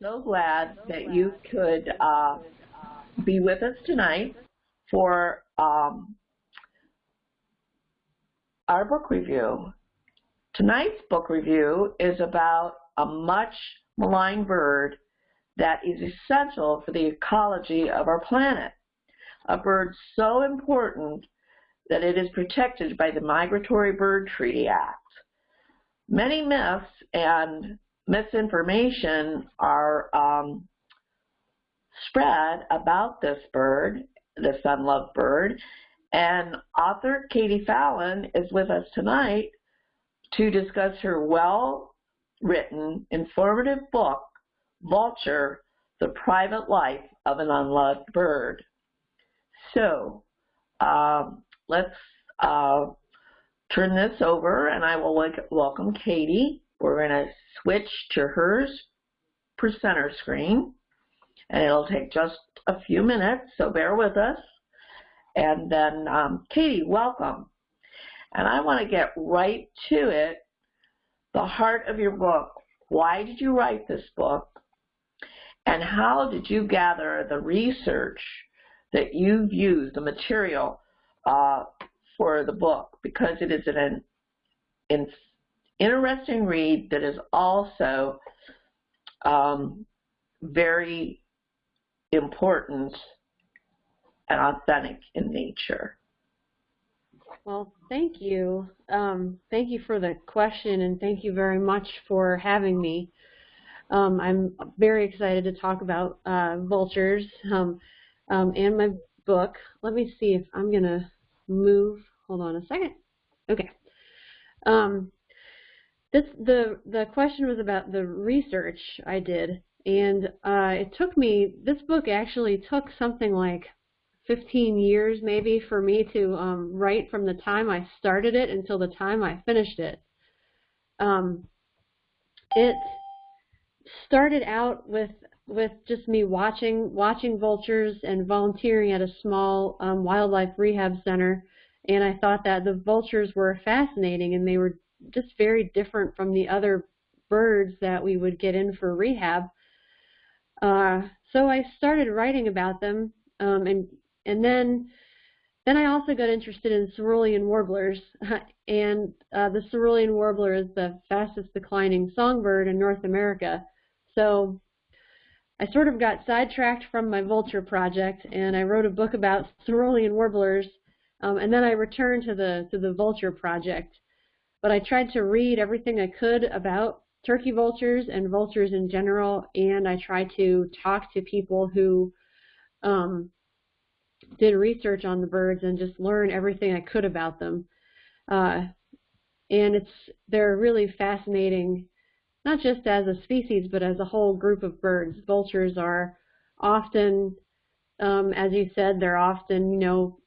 so glad that you could uh, be with us tonight for um, our book review. Tonight's book review is about a much maligned bird that is essential for the ecology of our planet. A bird so important that it is protected by the Migratory Bird Treaty Act. Many myths and misinformation are um, spread about this bird, this unloved bird, and author Katie Fallon is with us tonight to discuss her well-written, informative book, Vulture, The Private Life of an Unloved Bird. So, um, let's uh, turn this over and I will welcome Katie. We're going to switch to hers presenter screen and it'll take just a few minutes, so bear with us. And then, um, Katie, welcome. And I want to get right to it, the heart of your book. Why did you write this book? And how did you gather the research that you've used, the material uh, for the book? Because it is an, an interesting read that is also um, very important and authentic in nature. Well, thank you. Um, thank you for the question, and thank you very much for having me. Um, I'm very excited to talk about uh, vultures um, um and my book. Let me see if I'm going to move. Hold on a second. Okay. This the the question was about the research I did, and uh, it took me. This book actually took something like 15 years maybe for me to um, write from the time I started it until the time I finished it. Um, it started out with with just me watching watching vultures and volunteering at a small um, wildlife rehab center, and I thought that the vultures were fascinating and they were just very different from the other birds that we would get in for rehab. Uh, so I started writing about them, um, and and then then I also got interested in cerulean warblers, and uh, the cerulean warbler is the fastest declining songbird in North America. So I sort of got sidetracked from my vulture project, and I wrote a book about cerulean warblers, um, and then I returned to the to the vulture project. But I tried to read everything I could about turkey vultures and vultures in general, and I tried to talk to people who um, did research on the birds and just learn everything I could about them. Uh, and it's they're really fascinating, not just as a species, but as a whole group of birds. Vultures are often, um, as you said, they're often, you know,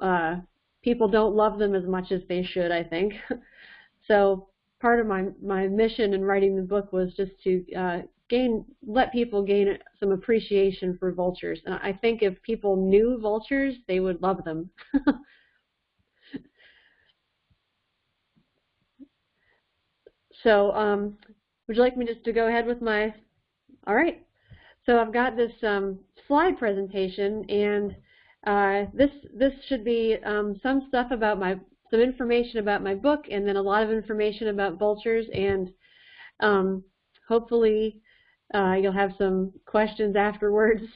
uh, people don't love them as much as they should, I think. so part of my, my mission in writing the book was just to uh, gain let people gain some appreciation for vultures. And I think if people knew vultures, they would love them. so um, would you like me just to go ahead with my, all right. So I've got this um, slide presentation and uh, this this should be um, some stuff about my some information about my book and then a lot of information about vultures and um, hopefully uh, you'll have some questions afterwards.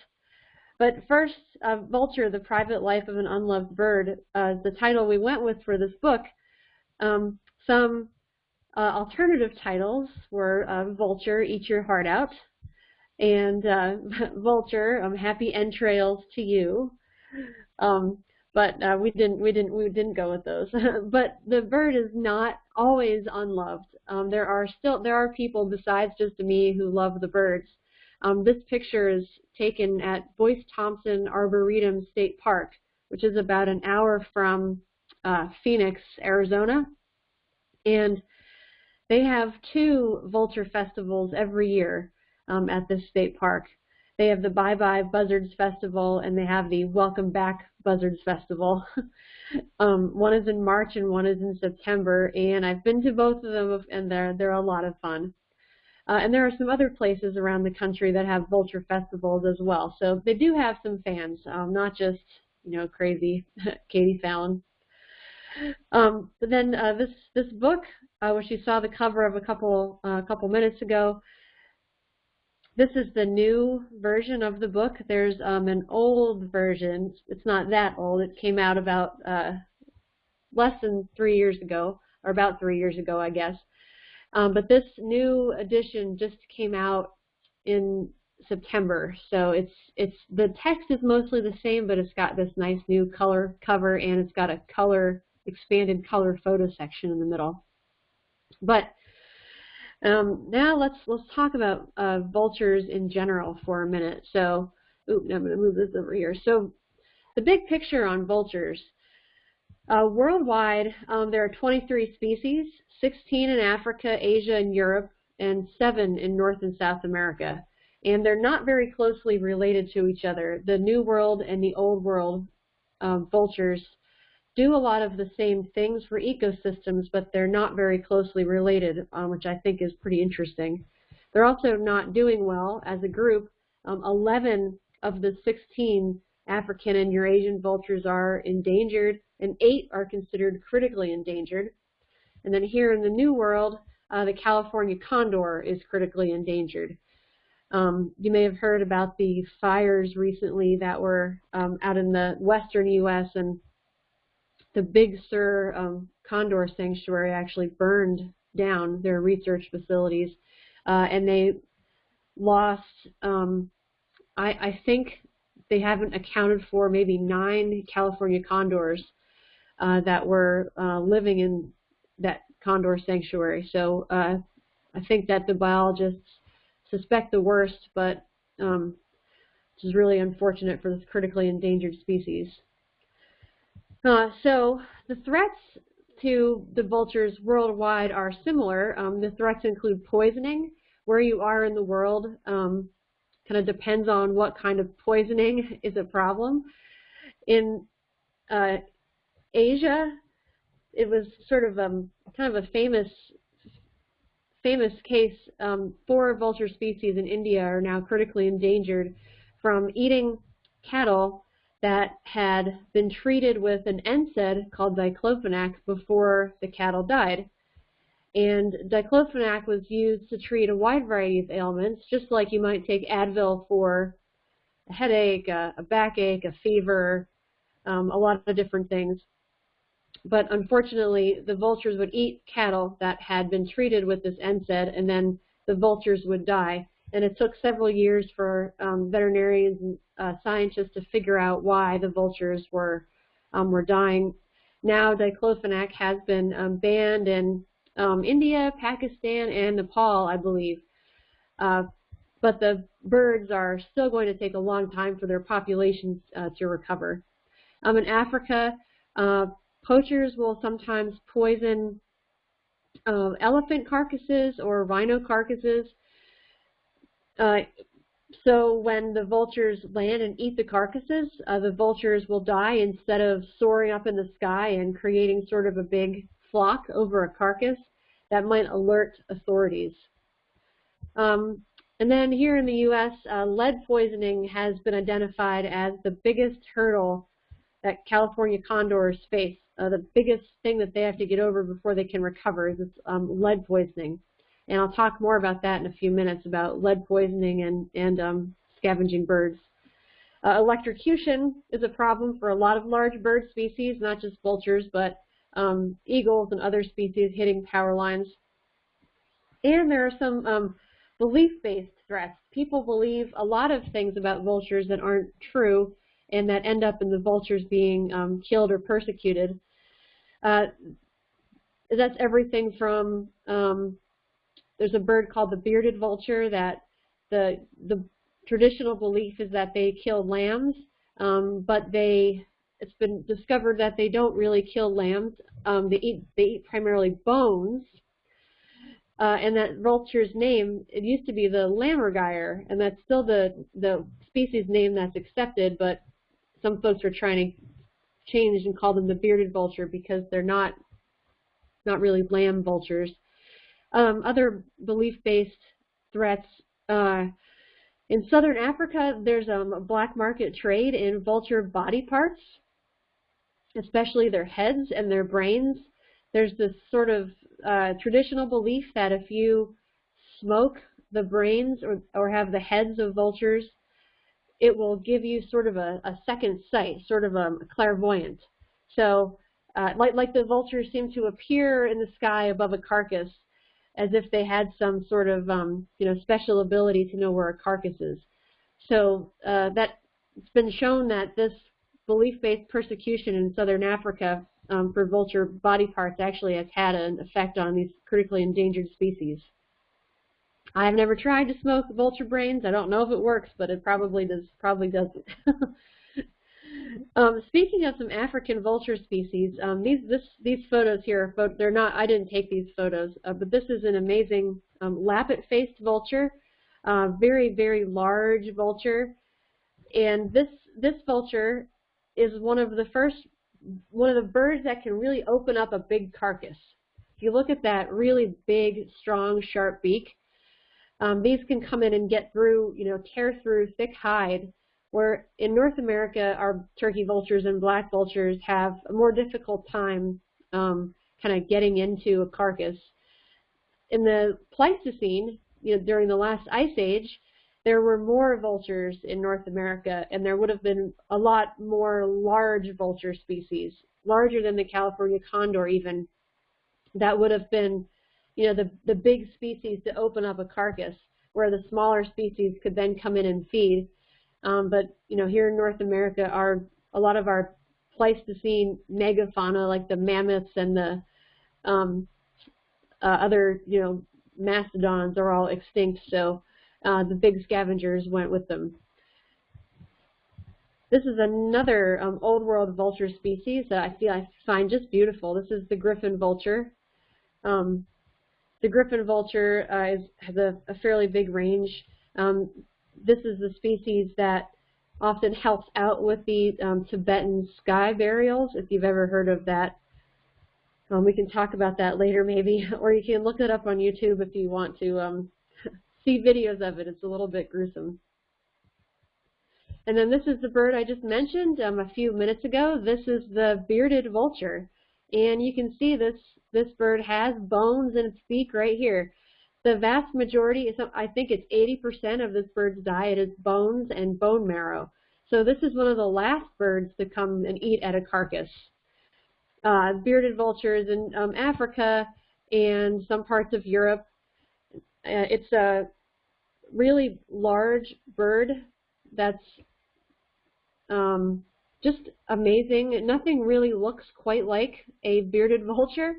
But first, uh, Vulture, The Private Life of an Unloved Bird, uh, the title we went with for this book. Um, some uh, alternative titles were uh, Vulture, Eat Your Heart Out, and uh, Vulture, um, Happy Entrails to You. Um, but uh, we didn't we didn't we didn't go with those. but the bird is not always unloved. Um, there are still there are people besides just me who love the birds. Um, this picture is taken at Boyce Thompson Arboretum State Park, which is about an hour from uh, Phoenix, Arizona, and they have two vulture festivals every year um, at this state park. They have the Bye Bye Buzzards Festival and they have the Welcome Back Buzzards Festival. um, one is in March and one is in September, and I've been to both of them, and they're they're a lot of fun. Uh, and there are some other places around the country that have vulture festivals as well. So they do have some fans, um, not just, you know, crazy Katie Fallon. Um, but then uh, this this book, uh, which you saw the cover of a couple uh, a couple minutes ago, this is the new version of the book. There's um, an old version. It's not that old. It came out about uh, less than three years ago, or about three years ago, I guess. Um, but this new edition just came out in September, so it's it's the text is mostly the same, but it's got this nice new color cover and it's got a color expanded color photo section in the middle. But um, now let's let's talk about uh, vultures in general for a minute. So, oops, I'm going to move this over here. So, the big picture on vultures. Uh, worldwide, um, there are 23 species, 16 in Africa, Asia, and Europe, and 7 in North and South America. And they're not very closely related to each other. The New World and the Old World um, vultures do a lot of the same things for ecosystems, but they're not very closely related, um, which I think is pretty interesting. They're also not doing well as a group. Um, 11 of the 16 African and Eurasian vultures are endangered, and 8 are considered critically endangered. And then here in the New World, uh, the California condor is critically endangered. Um, you may have heard about the fires recently that were um, out in the western U.S. and the Big Sur um, Condor Sanctuary actually burned down their research facilities, uh, and they lost, um, I, I think they haven't accounted for maybe nine California condors uh, that were uh, living in that condor sanctuary. So uh, I think that the biologists suspect the worst, but um, which is really unfortunate for this critically endangered species. Uh, so the threats to the vultures worldwide are similar. Um, the threats include poisoning. Where you are in the world um, kind of depends on what kind of poisoning is a problem. In uh, Asia, it was sort of um, kind of a famous famous case. Um, four vulture species in India are now critically endangered from eating cattle that had been treated with an NSAID called diclofenac before the cattle died. And diclofenac was used to treat a wide variety of ailments, just like you might take Advil for a headache, a, a backache, a fever, um, a lot of different things. But unfortunately, the vultures would eat cattle that had been treated with this NSAID, and then the vultures would die. And it took several years for um, veterinarians and uh, scientists to figure out why the vultures were um, were dying. Now diclofenac has been um, banned in um, India, Pakistan, and Nepal, I believe. Uh, but the birds are still going to take a long time for their populations uh, to recover. Um, in Africa, uh, poachers will sometimes poison uh, elephant carcasses or rhino carcasses. Uh, so when the vultures land and eat the carcasses, uh, the vultures will die instead of soaring up in the sky and creating sort of a big flock over a carcass that might alert authorities. Um, and then here in the U.S., uh, lead poisoning has been identified as the biggest hurdle that California condors face. Uh, the biggest thing that they have to get over before they can recover is um, lead poisoning. And I'll talk more about that in a few minutes about lead poisoning and, and um, scavenging birds. Uh, electrocution is a problem for a lot of large bird species, not just vultures, but um, eagles and other species hitting power lines. And there are some um, belief-based threats. People believe a lot of things about vultures that aren't true and that end up in the vultures being um, killed or persecuted. Uh, that's everything from um, there's a bird called the bearded vulture that the the traditional belief is that they kill lambs, um, but they it's been discovered that they don't really kill lambs. Um, they eat they eat primarily bones. Uh, and that vulture's name, it used to be the lammergeier, and that's still the the species name that's accepted, but some folks are trying to change and call them the bearded vulture because they're not not really lamb vultures. Um, other belief-based threats. Uh, in southern Africa, there's um, a black market trade in vulture body parts, especially their heads and their brains. There's this sort of uh, traditional belief that if you smoke the brains or, or have the heads of vultures, it will give you sort of a, a second sight, sort of a, a clairvoyant. So uh, like, like the vultures seem to appear in the sky above a carcass as if they had some sort of um, you know special ability to know where a carcass is. So uh, that it's been shown that this belief-based persecution in southern Africa um, for vulture body parts actually has had an effect on these critically endangered species. I've never tried to smoke vulture brains. I don't know if it works, but it probably does. Probably doesn't. um, speaking of some African vulture species, um, these this, these photos here, they're not. I didn't take these photos, uh, but this is an amazing um, lappet-faced vulture, uh, very very large vulture, and this this vulture is one of the first one of the birds that can really open up a big carcass. If you look at that really big, strong, sharp beak, um, these can come in and get through, you know, tear through thick hide, where in North America, our turkey vultures and black vultures have a more difficult time um, kind of getting into a carcass. In the Pleistocene, you know, during the last ice age, there were more vultures in North America, and there would have been a lot more large vulture species, larger than the California condor even, that would have been, you know, the, the big species to open up a carcass, where the smaller species could then come in and feed. Um, but, you know, here in North America, our a lot of our Pleistocene megafauna, like the mammoths and the um, uh, other, you know, mastodons are all extinct, so uh, the big scavengers went with them. This is another um, old world vulture species that I feel I find just beautiful. This is the griffon vulture. Um, the griffon vulture uh, is, has a, a, fairly big range. Um, this is the species that often helps out with the um, Tibetan sky burials, if you've ever heard of that. Um, we can talk about that later maybe, or you can look it up on YouTube if you want to um, see videos of it. It's a little bit gruesome. And then this is the bird I just mentioned um, a few minutes ago. This is the bearded vulture. And you can see this, this bird has bones in its beak right here. The vast majority, I think it's 80% of this bird's diet is bones and bone marrow. So this is one of the last birds to come and eat at a carcass. Uh, bearded vultures in um, Africa and some parts of Europe uh, it's a really large bird that's um, just amazing. Nothing really looks quite like a bearded vulture.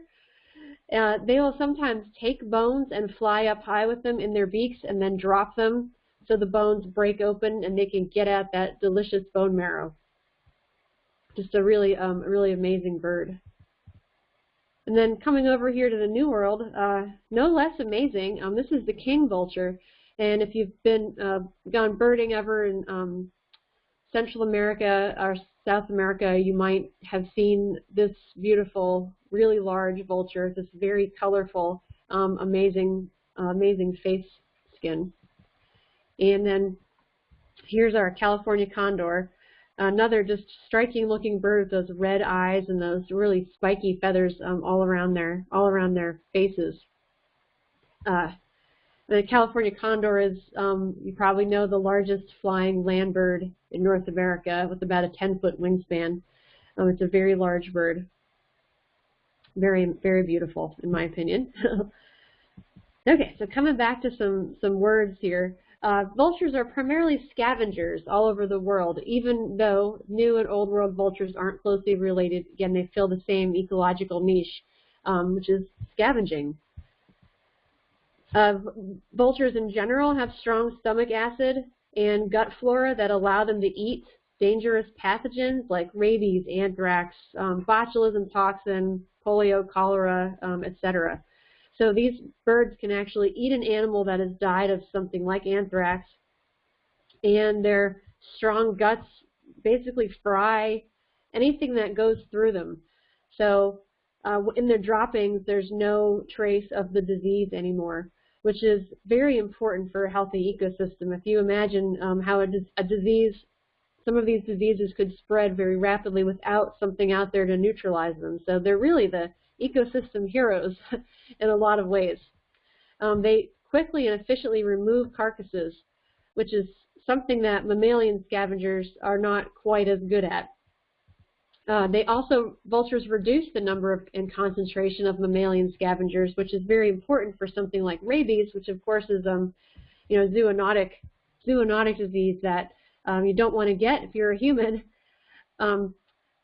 Uh, they will sometimes take bones and fly up high with them in their beaks and then drop them so the bones break open and they can get at that delicious bone marrow. Just a really, um, really amazing bird. And then coming over here to the New World, uh, no less amazing, um, this is the king vulture. And if you've been uh, gone birding ever in um, Central America or South America, you might have seen this beautiful, really large vulture, this very colorful, um, amazing, uh, amazing face skin. And then here's our California condor. Another just striking looking bird with those red eyes and those really spiky feathers um, all around their all around their faces. Uh, the California condor is, um, you probably know, the largest flying land bird in North America with about a 10-foot wingspan. Um, it's a very large bird. Very, very beautiful, in my opinion. okay, so coming back to some, some words here. Uh, vultures are primarily scavengers all over the world, even though new and old world vultures aren't closely related. Again, they fill the same ecological niche, um, which is scavenging. Uh, vultures in general have strong stomach acid and gut flora that allow them to eat dangerous pathogens like rabies, anthrax, um, botulism toxin, polio, cholera, um, etc. So these birds can actually eat an animal that has died of something like anthrax, and their strong guts basically fry anything that goes through them. So uh, in their droppings, there's no trace of the disease anymore. which is very important for a healthy ecosystem. If you imagine um, how a, a disease, some of these diseases could spread very rapidly without something out there to neutralize them. So they're really the ecosystem heroes in a lot of ways. Um, they quickly and efficiently remove carcasses, which is something that mammalian scavengers are not quite as good at. Uh, they also, vultures reduce the number of, and concentration of mammalian scavengers, which is very important for something like rabies, which of course is, um, you know, zoonotic, zoonotic disease that um, you don't want to get if you're a human. Um,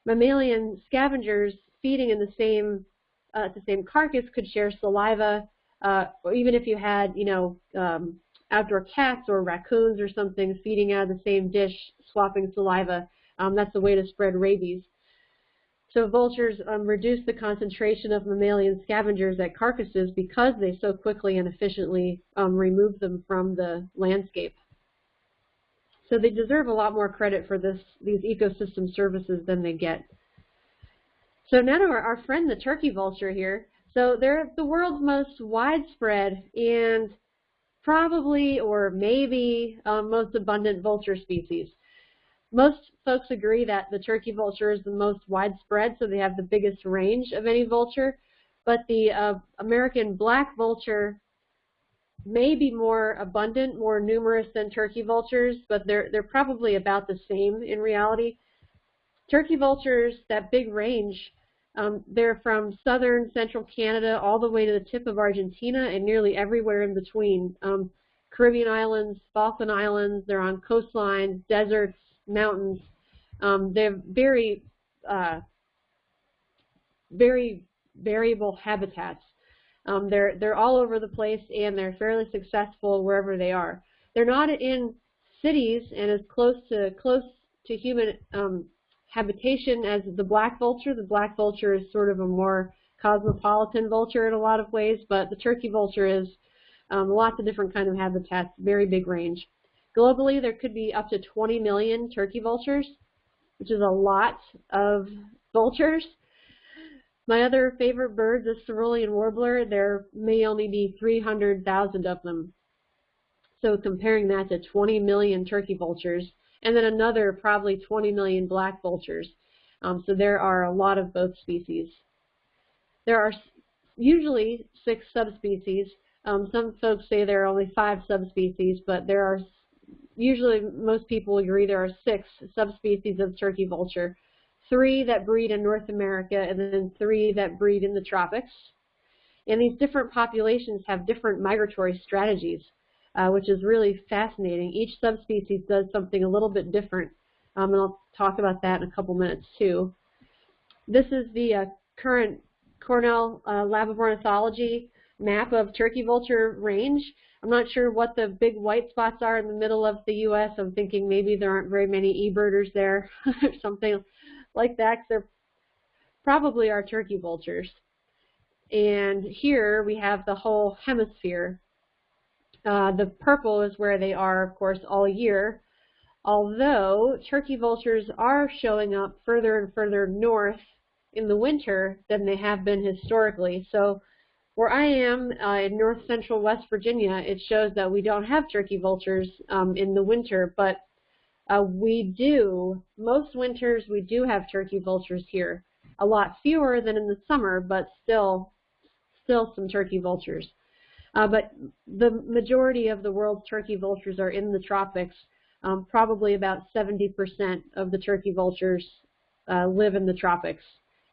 mammalian scavengers feeding in the same, uh, the same carcass could share saliva, uh, or even if you had, you know, um, outdoor cats or raccoons or something feeding out of the same dish, swapping saliva, um, that's a way to spread rabies. So vultures um, reduce the concentration of mammalian scavengers at carcasses because they so quickly and efficiently um, remove them from the landscape. So they deserve a lot more credit for this, these ecosystem services than they get. So now to our, our friend the turkey vulture here. So they're the world's most widespread and probably or maybe um, most abundant vulture species. Most folks agree that the turkey vulture is the most widespread, so they have the biggest range of any vulture. But the uh, American black vulture may be more abundant, more numerous than turkey vultures, but they're, they're probably about the same in reality. Turkey vultures, that big range, um, they're from southern central Canada all the way to the tip of Argentina and nearly everywhere in between. Um, Caribbean islands, Falkland Islands, they're on coastlines, deserts, mountains. Um, they're very, uh, very variable habitats. Um, they're they're all over the place and they're fairly successful wherever they are. They're not in cities and as close to close to human um, habitation as the black vulture. The black vulture is sort of a more cosmopolitan vulture in a lot of ways, but the turkey vulture is um, lots of different kind of habitats, very big range. Globally, there could be up to 20 million turkey vultures, which is a lot of vultures. My other favorite bird, the cerulean warbler, there may only be 300,000 of them. So comparing that to 20 million turkey vultures, and then another probably 20 million black vultures. Um, so there are a lot of both species. There are usually six subspecies. Um, some folks say there are only five subspecies, but there are usually most people agree there are six subspecies of turkey vulture, three that breed in North America and then three that breed in the tropics. And these different populations have different migratory strategies, uh, which is really fascinating. Each subspecies does something a little bit different, um, and I'll talk about that in a couple minutes too. This is the uh, current Cornell uh, Lab of Ornithology map of turkey vulture range. I'm not sure what the big white spots are in the middle of the U.S. I'm thinking maybe there aren't very many e-birders there or something like that are probably our turkey vultures. And here we have the whole hemisphere. Uh, the purple is where they are, of course, all year. Although turkey vultures are showing up further and further north in the winter than they have been historically. So where I am uh, in north central West Virginia, it shows that we don't have turkey vultures um, in the winter, but uh, we do, most winters we do have turkey vultures here. A lot fewer than in the summer, but still, still some turkey vultures. Uh, but the majority of the world's turkey vultures are in the tropics. Um, probably about 70% of the turkey vultures uh, live in the tropics,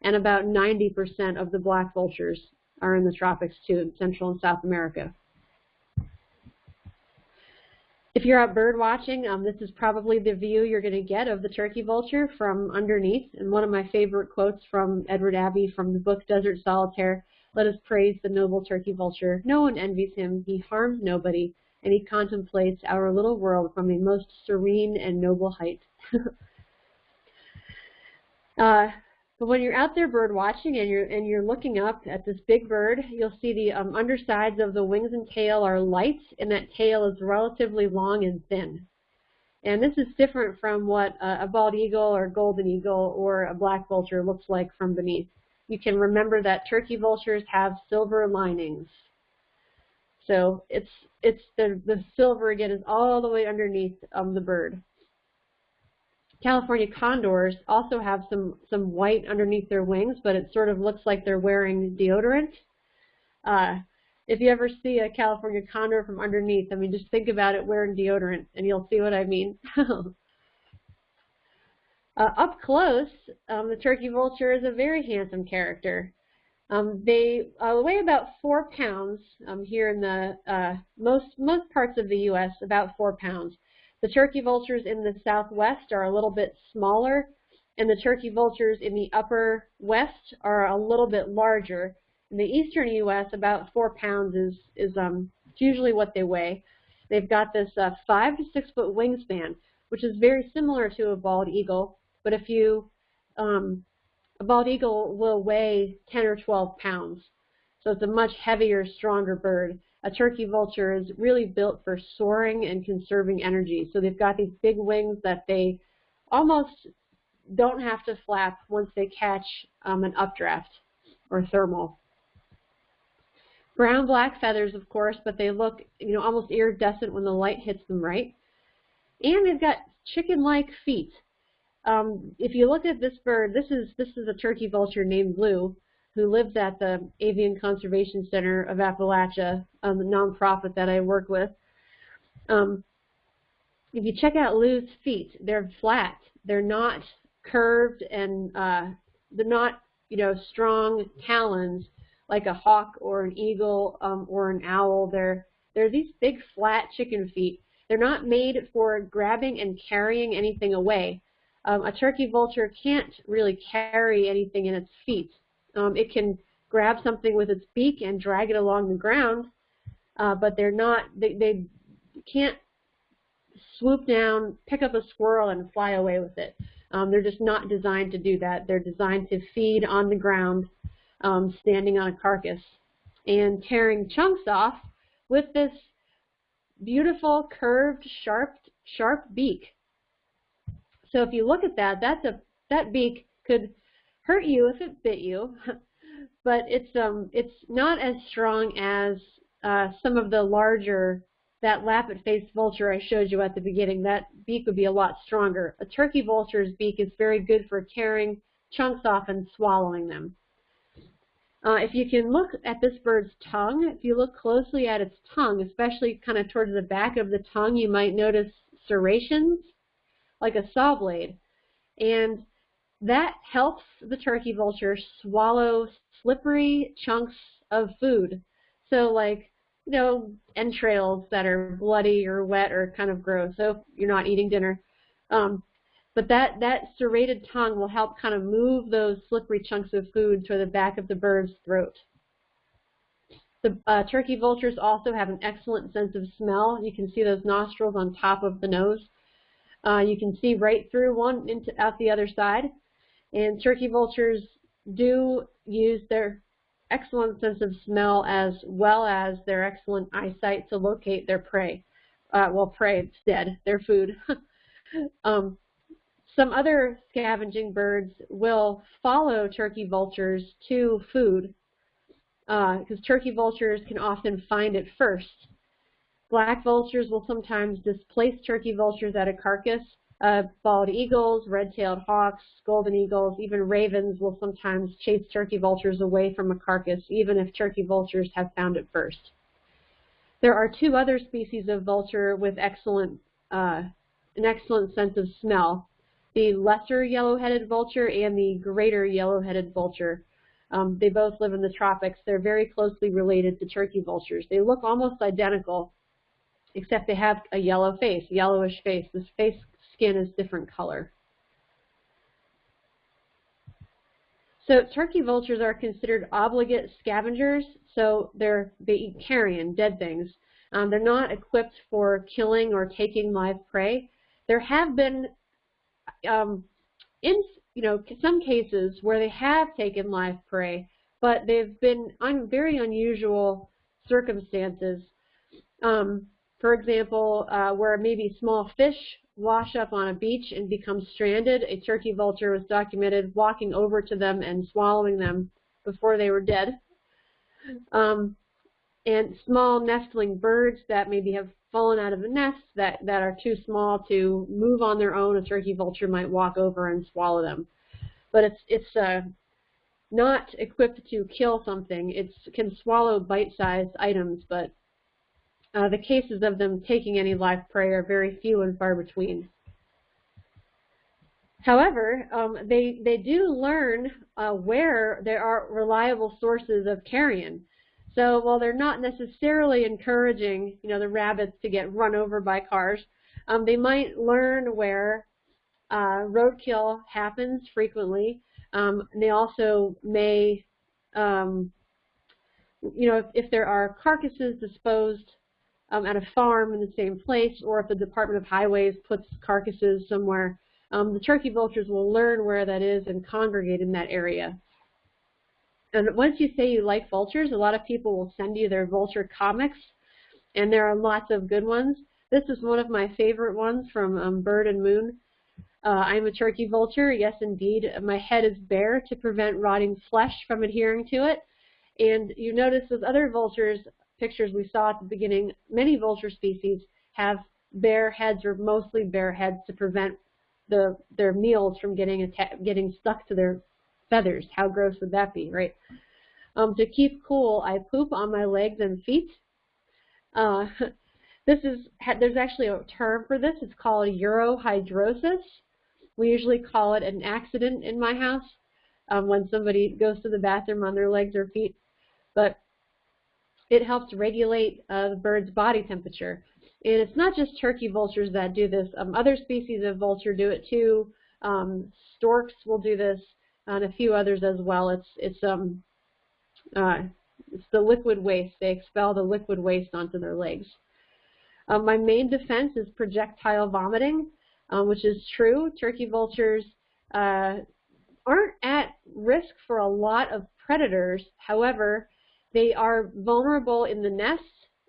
and about 90% of the black vultures are in the tropics too, in Central and South America. If you're out bird watching, um, this is probably the view you're going to get of the turkey vulture from underneath. And one of my favorite quotes from Edward Abbey from the book Desert Solitaire, let us praise the noble turkey vulture. No one envies him, he harms nobody, and he contemplates our little world from a most serene and noble height. uh, but when you're out there bird watching and you're and you're looking up at this big bird, you'll see the um, undersides of the wings and tail are light, and that tail is relatively long and thin. And this is different from what uh, a bald eagle or golden eagle or a black vulture looks like from beneath. You can remember that turkey vultures have silver linings. So it's it's the the silver again is all the way underneath um, the bird. California condors also have some some white underneath their wings, but it sort of looks like they're wearing deodorant. Uh, if you ever see a California condor from underneath, I mean, just think about it wearing deodorant, and you'll see what I mean. uh, up close, um, the turkey vulture is a very handsome character. Um, they uh, weigh about four pounds um, here in the uh, most most parts of the U.S. About four pounds. The turkey vultures in the southwest are a little bit smaller, and the turkey vultures in the upper west are a little bit larger. In the eastern U.S., about four pounds is is um, usually what they weigh. They've got this uh, five to six foot wingspan, which is very similar to a bald eagle. But if you um, a bald eagle will weigh 10 or 12 pounds. So it's a much heavier, stronger bird. A turkey vulture is really built for soaring and conserving energy. So they've got these big wings that they almost don't have to flap once they catch um, an updraft or thermal. Brown black feathers, of course, but they look you know almost iridescent when the light hits them right. And they've got chicken-like feet. Um, if you look at this bird, this is this is a turkey vulture named Blue, who lives at the Avian Conservation Center of Appalachia, um, the nonprofit that I work with. Um, if you check out Lou's feet, they're flat. They're not curved and uh, they're not, you know, strong talons like a hawk or an eagle um, or an owl. They're they're these big flat chicken feet. They're not made for grabbing and carrying anything away. Um, a turkey vulture can't really carry anything in its feet. Um, it can grab something with its beak and drag it along the ground, uh, but they're not, they, they can't swoop down, pick up a squirrel, and fly away with it. Um, they're just not designed to do that. They're designed to feed on the ground, um, standing on a carcass, and tearing chunks off with this beautiful, curved, sharp, sharp beak. So if you look at that, that's a that beak could hurt you if it bit you, but it's um it's not as strong as uh, some of the larger that lappet-faced vulture I showed you at the beginning. That beak would be a lot stronger. A turkey vulture's beak is very good for tearing chunks off and swallowing them. Uh, if you can look at this bird's tongue, if you look closely at its tongue, especially kind of towards the back of the tongue, you might notice serrations like a saw blade. And that helps the turkey vulture swallow slippery chunks of food. So like, you know, entrails that are bloody or wet or kind of gross. So you're not eating dinner. Um, but that, that serrated tongue will help kind of move those slippery chunks of food to the back of the bird's throat. The uh, turkey vultures also have an excellent sense of smell. You can see those nostrils on top of the nose. Uh, you can see right through one into out the other side. And turkey vultures do use their excellent sense of smell as well as their excellent eyesight to locate their prey. Uh, well, prey, it's dead, their food. um, some other scavenging birds will follow turkey vultures to food because uh, turkey vultures can often find it first. Black vultures will sometimes displace turkey vultures at a carcass. Uh, bald eagles, red-tailed hawks, golden eagles, even ravens will sometimes chase turkey vultures away from a carcass, even if turkey vultures have found it first. There are two other species of vulture with excellent, uh, an excellent sense of smell. The lesser yellow-headed vulture and the greater yellow-headed vulture. Um, they both live in the tropics. They're very closely related to turkey vultures. They look almost identical, except they have a yellow face, yellowish face. This face skin is different color. So turkey vultures are considered obligate scavengers, so they're, they eat carrion, dead things. Um, they're not equipped for killing or taking live prey. There have been, um, in you know, some cases where they have taken live prey, but they've been un very unusual circumstances. Um, for example, uh, where maybe small fish wash up on a beach and become stranded, a turkey vulture was documented walking over to them and swallowing them before they were dead. Um, and small nestling birds that maybe have fallen out of the nest that, that are too small to move on their own, a turkey vulture might walk over and swallow them. But it's, it's uh, not equipped to kill something. It can swallow bite-sized items, but uh, the cases of them taking any live prey are very few and far between. However, um, they, they do learn uh, where there are reliable sources of carrion. So while they're not necessarily encouraging, you know, the rabbits to get run over by cars, um, they might learn where uh, roadkill happens frequently. Um, they also may, um, you know, if, if, there are carcasses disposed um, at a farm in the same place, or if the Department of Highways puts carcasses somewhere, um, the turkey vultures will learn where that is and congregate in that area. And once you say you like vultures, a lot of people will send you their vulture comics, and there are lots of good ones. This is one of my favorite ones from um, Bird and Moon. Uh, I'm a turkey vulture. Yes, indeed. My head is bare to prevent rotting flesh from adhering to it. And you notice those other vultures, pictures we saw at the beginning, many vulture species have bare heads or mostly bare heads to prevent the, their meals from getting, getting stuck to their feathers. How gross would that be, right? Um, to keep cool, I poop on my legs and feet. Uh, this is there's actually a term for this. It's called urohidrosis. We usually call it an accident in my house um, when somebody goes to the bathroom on their legs or feet. But it helps regulate uh, the bird's body temperature. And it's not just turkey vultures that do this. Um, other species of vulture do it too. Um, storks will do this and a few others as well. It's it's um uh, it's the liquid waste. They expel the liquid waste onto their legs. Um, my main defense is projectile vomiting, um, which is true. Turkey vultures uh, aren't at risk for a lot of predators. However, they are vulnerable in the nest,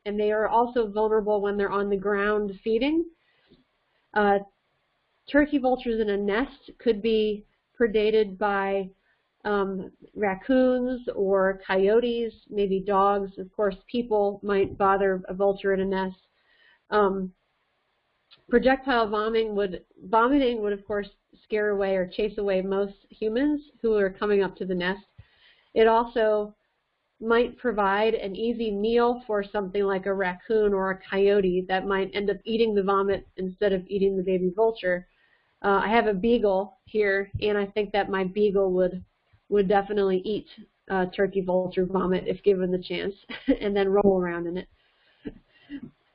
and they are also vulnerable when they're on the ground feeding. Uh, turkey vultures in a nest could be predated by um, raccoons or coyotes, maybe dogs. Of course, people might bother a vulture in a nest. Um, projectile vomiting would vomiting would of course scare away or chase away most humans who are coming up to the nest. It also might provide an easy meal for something like a raccoon or a coyote that might end up eating the vomit instead of eating the baby vulture. Uh, I have a beagle here, and I think that my beagle would would definitely eat uh, turkey vulture vomit if given the chance, and then roll around in it.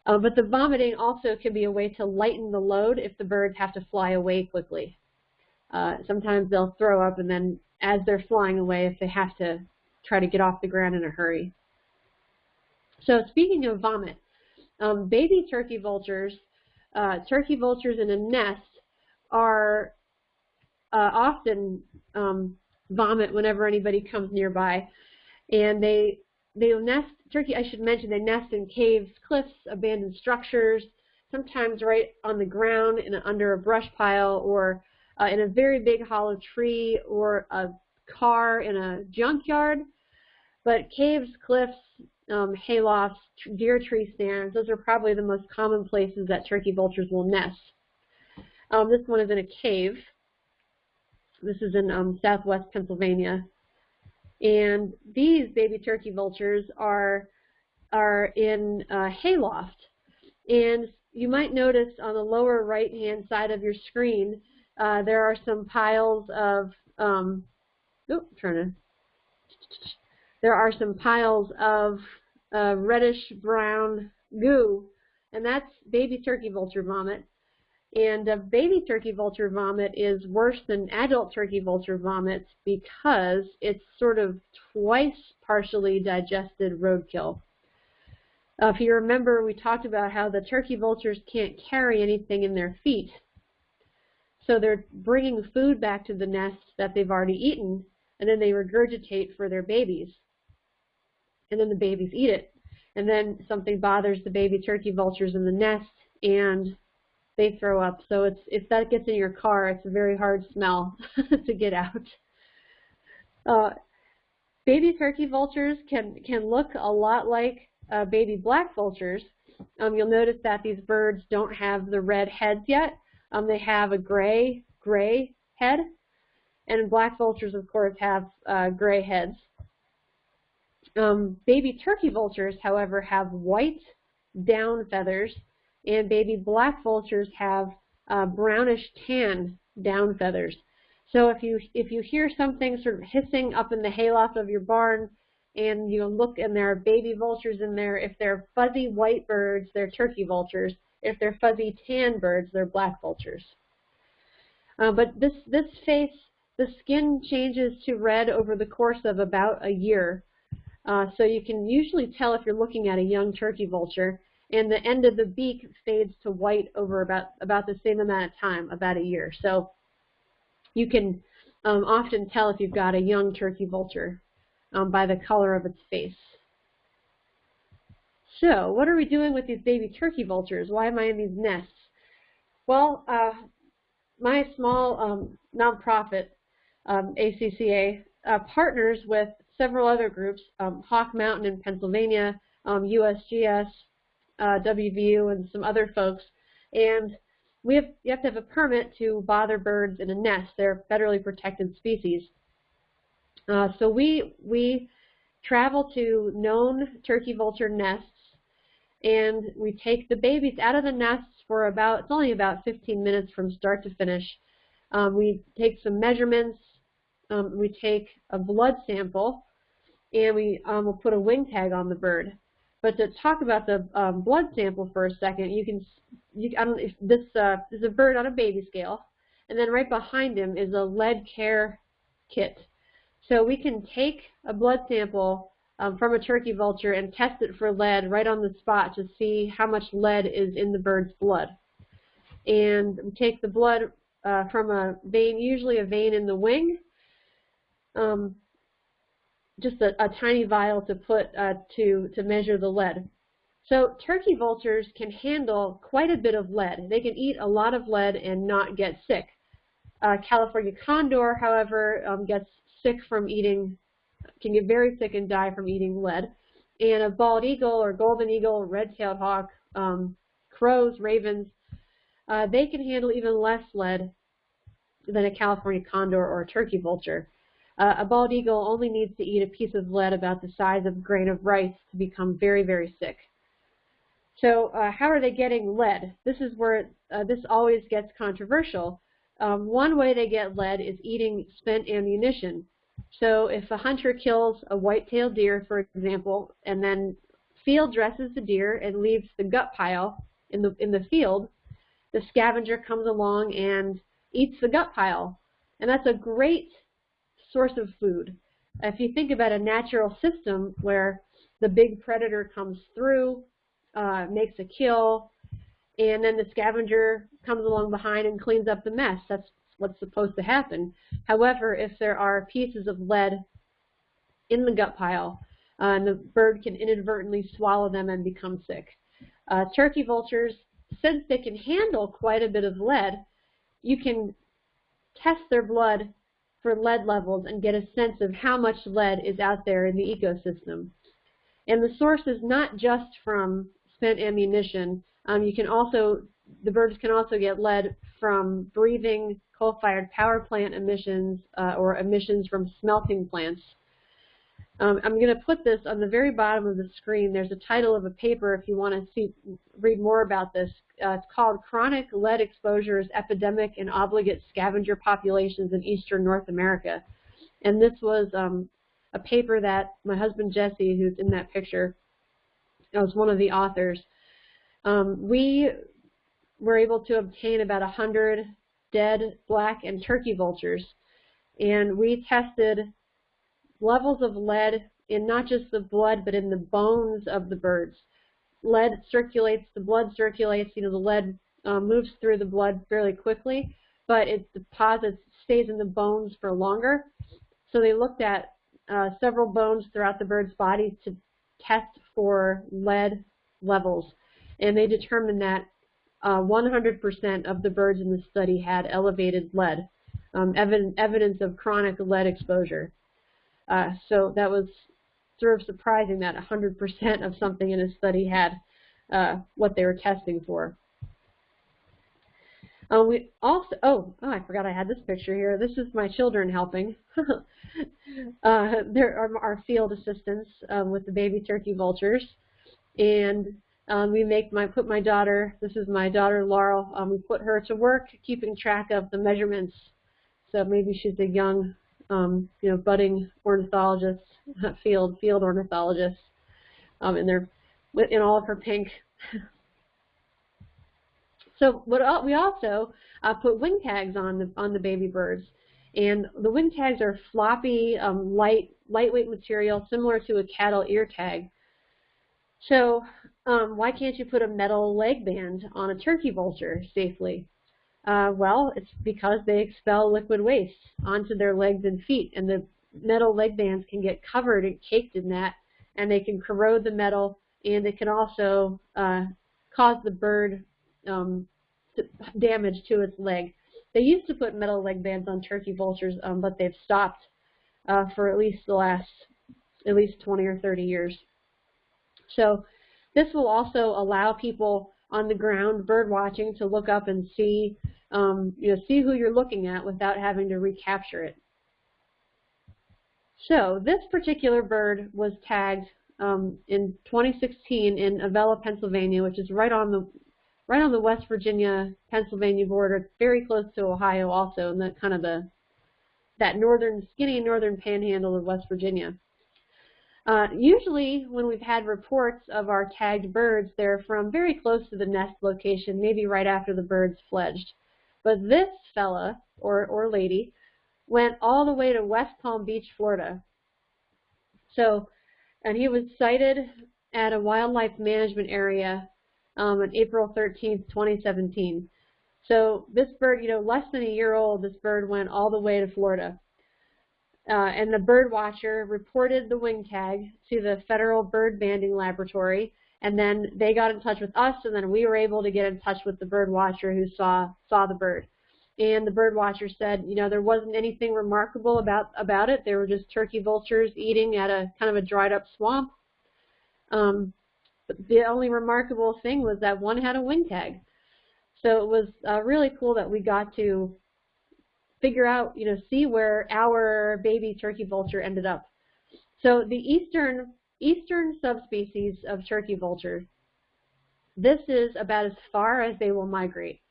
Uh, but the vomiting also can be a way to lighten the load if the birds have to fly away quickly. Uh, sometimes they'll throw up, and then as they're flying away, if they have to try to get off the ground in a hurry. So speaking of vomit, um, baby turkey vultures, uh, turkey vultures in a nest are uh, often um, vomit whenever anybody comes nearby, and they they nest turkey. I should mention they nest in caves, cliffs, abandoned structures, sometimes right on the ground in under a brush pile, or uh, in a very big hollow tree, or a car in a junkyard. But caves, cliffs, um, haylofts, deer tree stands, those are probably the most common places that turkey vultures will nest. Um, this one is in a cave. This is in um, southwest Pennsylvania. And these baby turkey vultures are, are in a hayloft. And you might notice on the lower right-hand side of your screen, uh, there are some piles of, um, trying to, there are some piles of uh, reddish brown goo, and that's baby turkey vulture vomit. And uh, baby turkey vulture vomit is worse than adult turkey vulture vomit because it's sort of twice partially digested roadkill. Uh, if you remember, we talked about how the turkey vultures can't carry anything in their feet. So they're bringing food back to the nest that they've already eaten, and then they regurgitate for their babies. And then the babies eat it. And then something bothers the baby turkey vultures in the nest, and they throw up. So it's if that gets in your car, it's a very hard smell to get out. Uh, baby turkey vultures can can look a lot like uh, baby black vultures, um, you'll notice that these birds don't have the red heads yet. Um, they have a gray, gray head, and black vultures, of course, have uh, gray heads. Um, baby turkey vultures, however, have white down feathers, and baby black vultures have uh, brownish tan down feathers. So if you if you hear something sort of hissing up in the hayloft of your barn, and you look and there are baby vultures in there, if they're fuzzy white birds, they're turkey vultures. If they're fuzzy tan birds, they're black vultures. Uh, but this this face, the skin changes to red over the course of about a year. Uh, so you can usually tell if you're looking at a young turkey vulture, and the end of the beak fades to white over about about the same amount of time, about a year. So you can um, often tell if you've got a young turkey vulture um, by the color of its face. So what are we doing with these baby turkey vultures? Why am I in these nests? Well, uh, my small um, nonprofit, um, ACCA, uh, partners with several other groups, um, Hawk Mountain in Pennsylvania, USGS, um, uh, WVU, and some other folks. And we have, you have to have a permit to bother birds in a nest. They're federally protected species. Uh, so we, we travel to known turkey vulture nests and we take the babies out of the nests for about, it's only about 15 minutes from start to finish. Um, we take some measurements, um, we take a blood sample, and we um, will put a wing tag on the bird. But to talk about the um, blood sample for a second, you can, you, I don't, if this uh, is a bird on a baby scale, and then right behind him is a lead care kit. So we can take a blood sample um, from a turkey vulture and test it for lead right on the spot to see how much lead is in the bird's blood. And we take the blood uh, from a vein, usually a vein in the wing, um, just a, a, tiny vial to put uh, to, to measure the lead. So turkey vultures can handle quite a bit of lead. They can eat a lot of lead and not get sick. Uh, California condor, however, um, gets sick from eating, can get very sick and die from eating lead. And a bald eagle or golden eagle, red-tailed hawk, um, crows, ravens, uh, they can handle even less lead than a California condor or a turkey vulture. Uh, a bald eagle only needs to eat a piece of lead about the size of a grain of rice to become very, very sick. So uh, how are they getting lead? This is where uh, this always gets controversial. Um, one way they get lead is eating spent ammunition. So if a hunter kills a white-tailed deer, for example, and then field dresses the deer and leaves the gut pile in the, in the field, the scavenger comes along and eats the gut pile. And that's a great source of food. If you think about a natural system where the big predator comes through, uh, makes a kill, and then the scavenger comes along behind and cleans up the mess. That's what's supposed to happen. However, if there are pieces of lead in the gut pile, uh, and the bird can inadvertently swallow them and become sick. Uh, turkey vultures, since they can handle quite a bit of lead, you can test their blood for lead levels and get a sense of how much lead is out there in the ecosystem. And the source is not just from spent ammunition. Um, you can also, the birds can also get lead from breathing coal-fired power plant emissions uh, or emissions from smelting plants. Um, I'm going to put this on the very bottom of the screen. There's a title of a paper if you want to see, read more about this. Uh, it's called Chronic Lead Exposures Epidemic and Obligate Scavenger Populations in Eastern North America. And this was um, a paper that my husband Jesse, who's in that picture, was one of the authors. Um, we were able to obtain about 100 dead black and turkey vultures. And we tested levels of lead in not just the blood, but in the bones of the birds. Lead circulates, the blood circulates, you know, the lead um, moves through the blood fairly quickly, but it deposits, stays in the bones for longer. So they looked at uh, several bones throughout the bird's body to test for lead levels. And they determined that 100% uh, of the birds in the study had elevated lead, um, evidence of chronic lead exposure. Uh, so that was sort of surprising that 100% of something in a study had uh, what they were testing for. Uh, we also, oh, oh, I forgot I had this picture here. This is my children helping. uh, there are our field assistants um, with the baby turkey vultures. And um, we make my, put my daughter, this is my daughter Laurel, um, we put her to work keeping track of the measurements. So maybe she's a young, um, you know, budding ornithologist, field, field ornithologist. Um, and they're in all of her pink so what we also uh, put wing tags on the on the baby birds, and the wing tags are floppy, um, light lightweight material similar to a cattle ear tag. So um, why can't you put a metal leg band on a turkey vulture safely? Uh, well, it's because they expel liquid waste onto their legs and feet, and the metal leg bands can get covered and caked in that, and they can corrode the metal, and it can also uh, cause the bird um, damage to its leg. They used to put metal leg bands on turkey vultures, um, but they've stopped uh, for at least the last at least 20 or 30 years. So this will also allow people on the ground bird watching to look up and see um, you know see who you're looking at without having to recapture it. So this particular bird was tagged um, in 2016 in Avella, Pennsylvania, which is right on the right on the West Virginia Pennsylvania border, very close to Ohio also, and that kind of the that northern skinny northern panhandle of West Virginia. Uh, usually when we've had reports of our tagged birds, they're from very close to the nest location, maybe right after the birds fledged. But this fella, or, or lady, went all the way to West Palm Beach, Florida. So, and he was sighted at a wildlife management area um, on April 13th, 2017. So this bird, you know, less than a year old, this bird went all the way to Florida. Uh, and the bird watcher reported the wing tag to the Federal Bird Banding Laboratory, and then they got in touch with us, and then we were able to get in touch with the bird watcher who saw saw the bird. And the bird watcher said, you know, there wasn't anything remarkable about about it. There were just turkey vultures eating at a kind of a dried up swamp. Um, the only remarkable thing was that one had a wing tag. So it was uh, really cool that we got to figure out, you know, see where our baby turkey vulture ended up. So the eastern eastern subspecies of turkey vulture, this is about as far as they will migrate.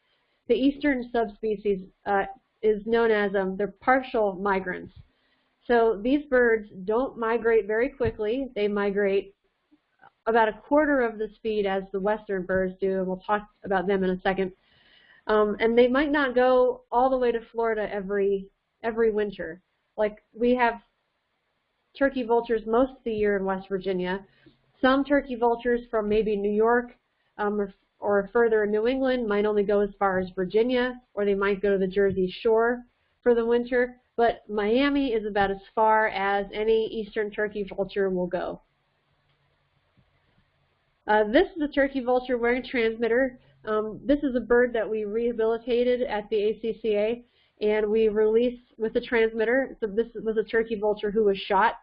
The eastern subspecies uh, is known as um, they're partial migrants. So these birds don't migrate very quickly. They migrate about a quarter of the speed as the western birds do, and we'll talk about them in a second. Um, and they might not go all the way to Florida every every winter. Like we have turkey vultures most of the year in West Virginia. Some turkey vultures from maybe New York um, or, or further in New England might only go as far as Virginia, or they might go to the Jersey Shore for the winter. But Miami is about as far as any eastern turkey vulture will go. Uh, this is a turkey vulture wearing transmitter. Um, this is a bird that we rehabilitated at the ACCA, and we released with the transmitter. So this was a turkey vulture who was shot.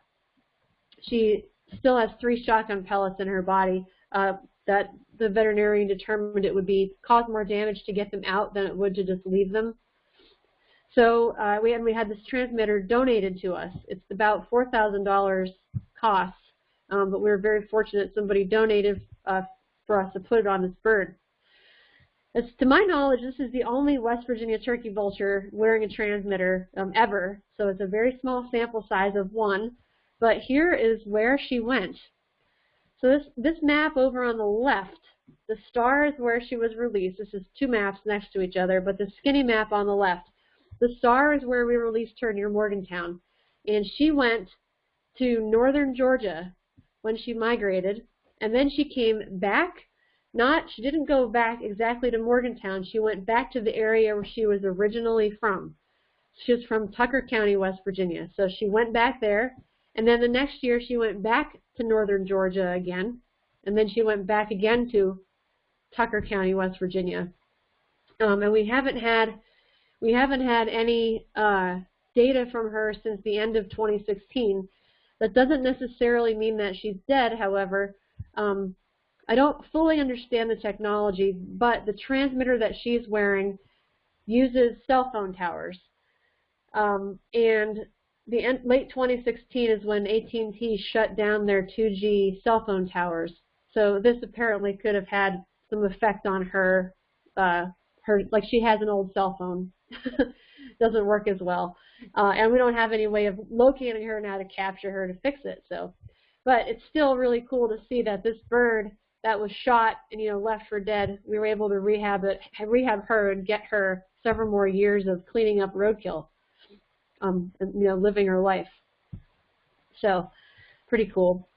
She still has three shotgun pellets in her body uh, that the veterinarian determined it would be cause more damage to get them out than it would to just leave them. So uh, we, and we had this transmitter donated to us. It's about $4,000 cost um, but we were very fortunate somebody donated uh, for us to put it on this bird. As to my knowledge, this is the only West Virginia turkey vulture wearing a transmitter um, ever, so it's a very small sample size of one. But here is where she went. So this, this map over on the left, the star is where she was released. This is two maps next to each other, but the skinny map on the left. The star is where we released her near Morgantown. And she went to northern Georgia when she migrated, and then she came back. Not, she didn't go back exactly to Morgantown. She went back to the area where she was originally from. She was from Tucker County, West Virginia. So she went back there, and then the next year she went back to northern Georgia again, and then she went back again to Tucker County, West Virginia. Um, and we haven't had we haven't had any uh, data from her since the end of 2016 That doesn't necessarily mean that she's dead, however. Um, I don't fully understand the technology, but the transmitter that she's wearing uses cell phone towers. Um, and the end, late 2016 is when AT&T shut down their 2G cell phone towers. So this apparently could have had some effect on her, uh, her like she has an old cell phone, doesn't work as well, uh, and we don't have any way of locating her now to capture her to fix it. So, but it's still really cool to see that this bird that was shot and you know left for dead, we were able to rehab it, rehab her, and get her several more years of cleaning up roadkill, um, you know, living her life. So, pretty cool.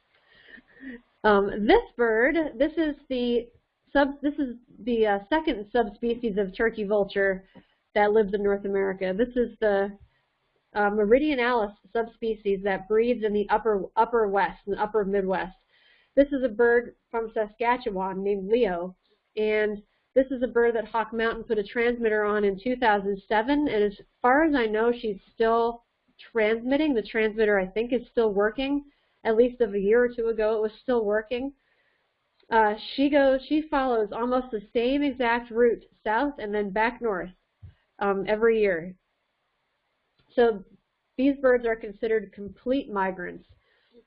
Um, this bird, this is the sub, this is the uh, second subspecies of turkey vulture that lives in North America. This is the uh, meridionalis subspecies that breeds in the upper upper west and upper Midwest. This is a bird from Saskatchewan named Leo, and this is a bird that Hawk Mountain put a transmitter on in 2007, and as far as I know, she's still transmitting. The transmitter, I think, is still working. At least of a year or two ago, it was still working. Uh, she goes, she follows almost the same exact route south and then back north um, every year. So these birds are considered complete migrants.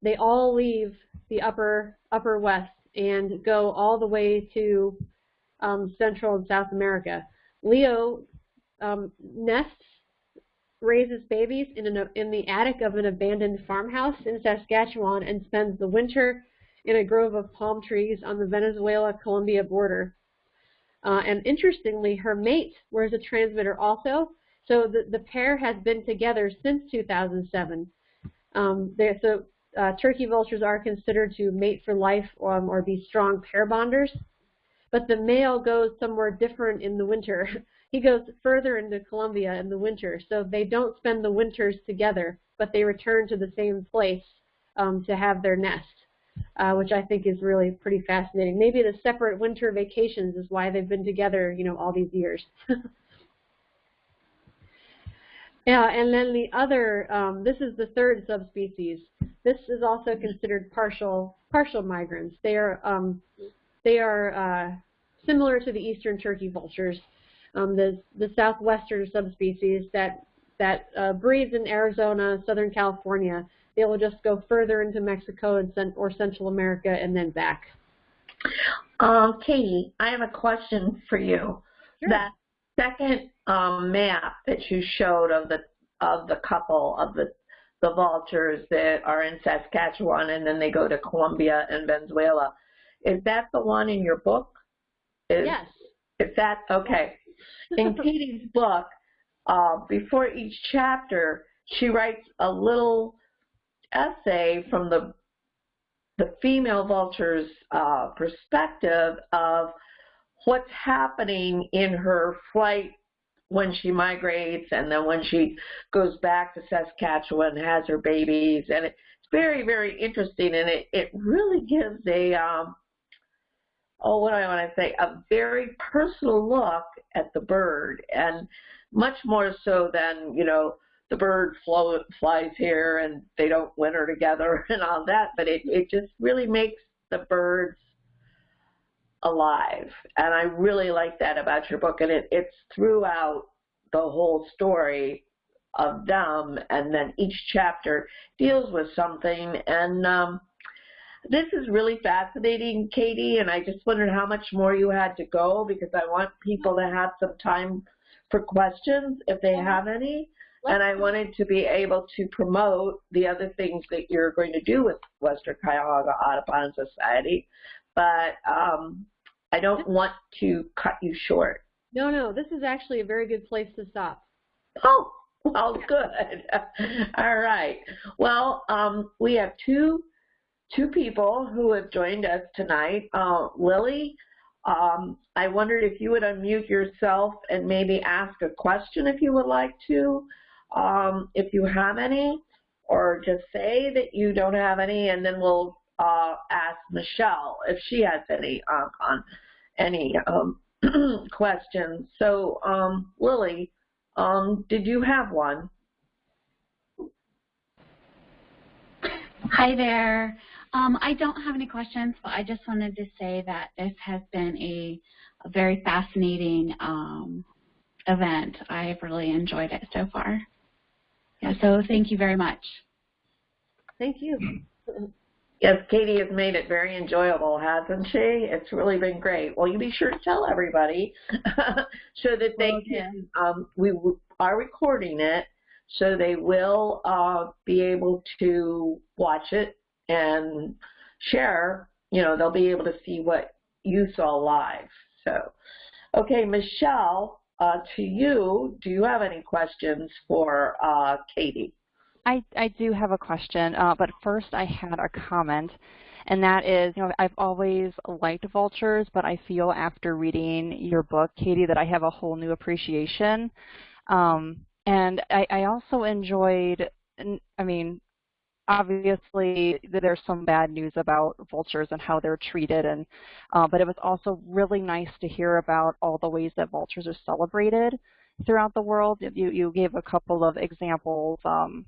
They all leave the upper upper west and go all the way to um, Central and South America. Leo um, nests, raises babies in, an, in the attic of an abandoned farmhouse in Saskatchewan and spends the winter in a grove of palm trees on the Venezuela-Colombia border. Uh, and interestingly, her mate wears a transmitter also, so the, the pair has been together since 2007. Um, so uh, turkey vultures are considered to mate for life um, or be strong pair bonders but the male goes somewhere different in the winter. he goes further into Colombia in the winter, so they don't spend the winters together, but they return to the same place um, to have their nest, uh, which I think is really pretty fascinating. Maybe the separate winter vacations is why they've been together, you know, all these years. Yeah, and then the other, um, this is the third subspecies. This is also considered partial partial migrants. They are um, they are uh, similar to the eastern turkey vultures, um, the, the southwestern subspecies that, that uh, breeds in Arizona, Southern California. They will just go further into Mexico and or Central America and then back. Um, Katie, I have a question for you. Sure. That second um, map that you showed of the of the couple of the the vultures that are in Saskatchewan and then they go to Colombia and Venezuela. Is that the one in your book? Is, yes. Is that okay? In Katie's book, uh, before each chapter, she writes a little essay from the the female vulture's uh, perspective of what's happening in her flight when she migrates and then when she goes back to Saskatchewan and has her babies and it's very very interesting and it it really gives a um oh, what do I want to say, a very personal look at the bird, and much more so than, you know, the bird flow, flies here and they don't winter together and all that, but it, it just really makes the birds alive. And I really like that about your book, and it, it's throughout the whole story of them, and then each chapter deals with something, and um, this is really fascinating, Katie, and I just wondered how much more you had to go because I want people to have some time for questions if they have any. And I wanted to be able to promote the other things that you're going to do with Western Cuyahoga Audubon Society, but um, I don't want to cut you short. No, no, this is actually a very good place to stop. Oh, well, good. All right. Well, um, we have two two people who have joined us tonight. Uh, Lily, um, I wondered if you would unmute yourself and maybe ask a question if you would like to, um, if you have any, or just say that you don't have any, and then we'll uh, ask Michelle if she has any uh, on any um, questions. So, um, Lily, um, did you have one? Hi there. Um, I don't have any questions, but I just wanted to say that this has been a, a very fascinating um, event. I've really enjoyed it so far. Yeah, so thank you very much. Thank you. Yes, Katie has made it very enjoyable, hasn't she? It's really been great. Well, you be sure to tell everybody so that they can, um, we are recording it, so they will uh, be able to watch it and share. You know, they'll be able to see what you saw live. So, okay, Michelle, uh, to you, do you have any questions for uh, Katie? I, I do have a question, uh, but first I had a comment, and that is, you know, I've always liked vultures, but I feel after reading your book, Katie, that I have a whole new appreciation. Um, and I, I also enjoyed, I mean, obviously there's some bad news about vultures and how they're treated and uh, but it was also really nice to hear about all the ways that vultures are celebrated throughout the world. You you gave a couple of examples um,